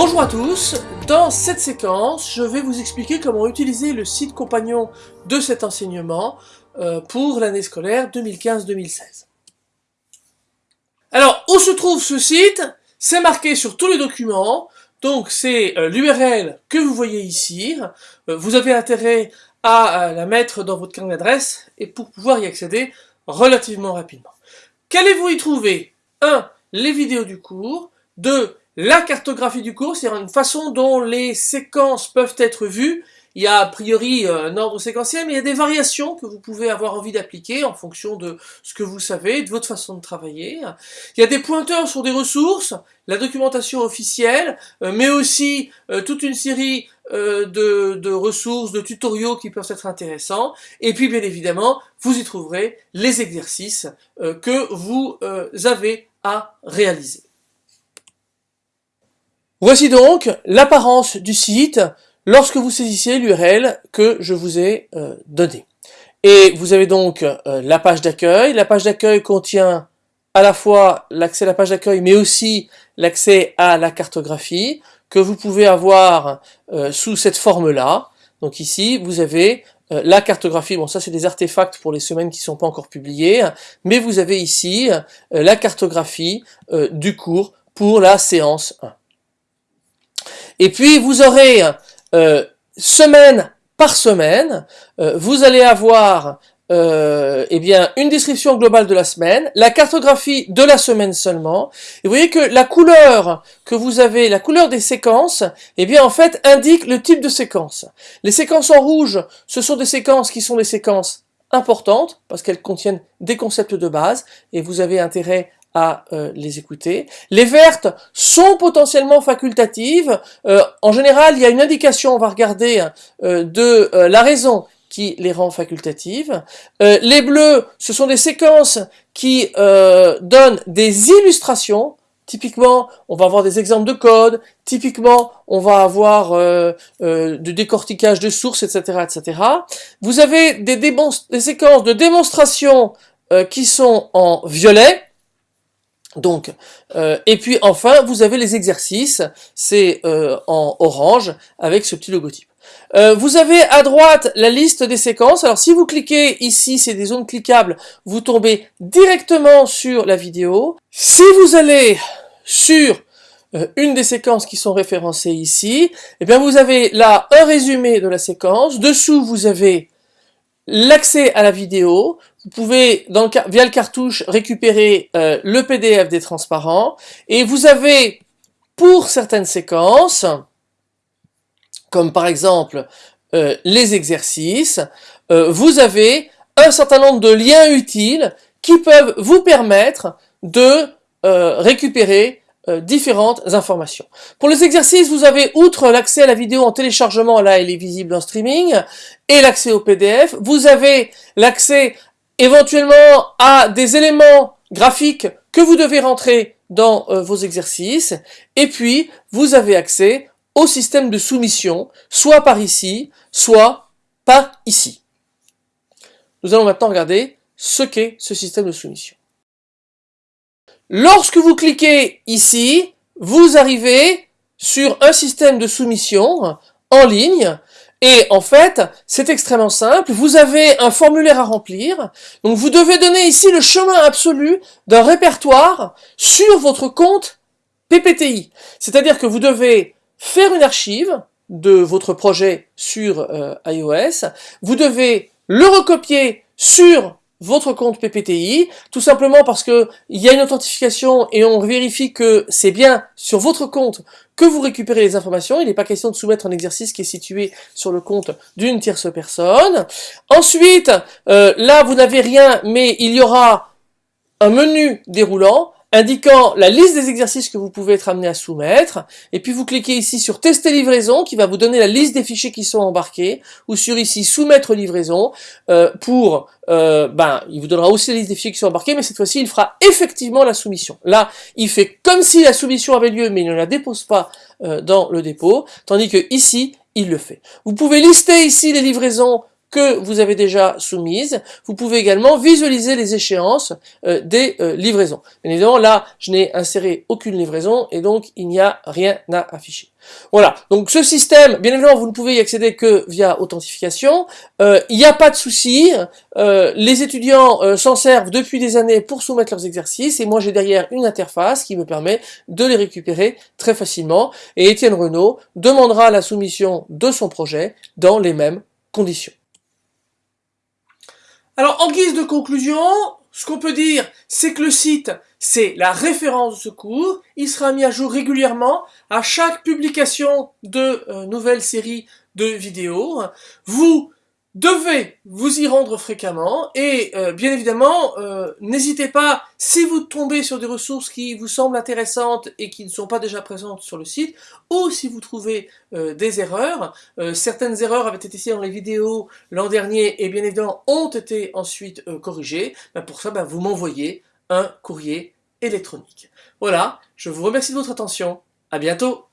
Bonjour à tous, dans cette séquence, je vais vous expliquer comment utiliser le site compagnon de cet enseignement euh, pour l'année scolaire 2015-2016. Alors, où se trouve ce site? C'est marqué sur tous les documents, donc c'est euh, l'URL que vous voyez ici. Euh, vous avez intérêt à la mettre dans votre carnet d'adresse et pour pouvoir y accéder relativement rapidement. Qu'allez-vous y trouver? 1. Les vidéos du cours. 2 la cartographie du cours, c'est une façon dont les séquences peuvent être vues. Il y a a priori un ordre séquentiel, mais il y a des variations que vous pouvez avoir envie d'appliquer en fonction de ce que vous savez, de votre façon de travailler. Il y a des pointeurs sur des ressources, la documentation officielle, euh, mais aussi euh, toute une série euh, de, de, ressources, de tutoriaux qui peuvent être intéressants. Et puis, bien évidemment, vous y trouverez les exercices que vous avez à réaliser. Voici donc l'apparence du site lorsque vous saisissez l'URL que je vous ai euh, donné. Et vous avez donc euh, la page d'accueil. La page d'accueil contient à la fois l'accès à la page d'accueil, mais aussi l'accès à la cartographie que vous pouvez avoir euh, sous cette forme-là. Donc ici, vous avez la cartographie, bon ça c'est des artefacts pour les semaines qui ne sont pas encore publiées, mais vous avez ici la cartographie du cours pour la séance 1. Et puis vous aurez euh, semaine par semaine, euh, vous allez avoir euh, eh bien une description globale de la semaine, la cartographie de la semaine seulement. Et vous voyez que la couleur que vous avez, la couleur des séquences, eh bien en fait indique le type de séquence. Les séquences en rouge, ce sont des séquences qui sont des séquences importantes parce qu'elles contiennent des concepts de base et vous avez intérêt à euh, les écouter. Les vertes sont potentiellement facultatives. Euh, en général, il y a une indication, on va regarder, euh, de la raison qui les rend facultatives. les bleus, ce sont des séquences qui donnent des illustrations. Typiquement, on va avoir des exemples de code. Typiquement, on va avoir du décortiquage de sources, etc., etc. Vous avez des, des séquences de démonstration qui sont en violet donc, euh, et puis enfin, vous avez les exercices, c'est euh, en orange avec ce petit logotype. Euh, vous avez à droite la liste des séquences. Alors si vous cliquez ici, c'est des zones cliquables, vous tombez directement sur la vidéo. Si vous allez sur une des séquences qui sont référencées ici, eh bien vous avez là un résumé de la séquence. Dessous, vous avez l'accès à la vidéo, vous pouvez, via le cartouche, récupérer euh, le PDF des transparents, et vous avez, pour certaines séquences, comme par exemple euh, les exercices, euh, vous avez un certain nombre de liens utiles qui peuvent vous permettre de récupérer euh, différentes informations. Pour les exercices, vous avez, outre l'accès à la vidéo en téléchargement, là elle est visible en streaming, et l'accès au PDF, vous avez l'accès éventuellement à des éléments graphiques que vous devez rentrer dans euh, vos exercices, et puis vous avez accès au système de soumission, soit par ici, soit par ici. Nous allons maintenant regarder ce qu'est ce système de soumission. Lorsque vous cliquez ici, vous arrivez sur un système de soumission en ligne et en fait, c'est extrêmement simple. Vous avez un formulaire à remplir. Donc vous devez donner ici le chemin absolu d'un répertoire sur votre compte PPTI. C'est-à-dire que vous devez faire une archive de votre projet sur euh, iOS. Vous devez le recopier sur votre compte PPTI, tout simplement parce que il y a une authentification et on vérifie que c'est bien sur votre compte que vous récupérez les informations. Il n'est pas question de soumettre un exercice qui est situé sur le compte d'une tierce personne. Ensuite, euh, là vous n'avez rien, mais il y aura un menu déroulant indiquant la liste des exercices que vous pouvez être amené à soumettre, et puis vous cliquez ici sur tester livraison qui va vous donner la liste des fichiers qui sont embarqués, ou sur ici soumettre livraison euh, pour, euh, ben, il vous donnera aussi la liste des fichiers qui sont embarqués, mais cette fois-ci il fera effectivement la soumission. Là, il fait comme si la soumission avait lieu, mais il ne la dépose pas euh, dans le dépôt, tandis que ici, il le fait. Vous pouvez lister ici les livraisons que vous avez déjà soumises. Vous pouvez également visualiser les échéances euh, des euh, livraisons. Bien évidemment, là, je n'ai inséré aucune livraison et donc il n'y a rien à afficher. Voilà, donc ce système, bien évidemment, vous ne pouvez y accéder que via authentification. Euh, il n'y a pas de souci, les étudiants s'en servent depuis des années pour soumettre leurs exercices et moi j'ai derrière une interface qui me permet de les récupérer très facilement. Et Étienne Renault demandera la soumission de son projet dans les mêmes conditions. Alors, en guise de conclusion, ce qu'on peut dire, c'est que le site, c'est la référence de secours. Il sera mis à jour régulièrement à chaque publication de euh, nouvelles séries de vidéos. Vous devez vous y rendre fréquemment et euh, bien évidemment euh, n'hésitez pas si vous tombez sur des ressources qui vous semblent intéressantes et qui ne sont pas déjà présentes sur le site ou si vous trouvez euh, des erreurs certaines erreurs avaient été ici dans les vidéos l'an dernier et bien évidemment ont été ensuite corrigées ben, pour ça ben, vous m'envoyez un courrier électronique. Voilà je vous remercie de votre attention. À bientôt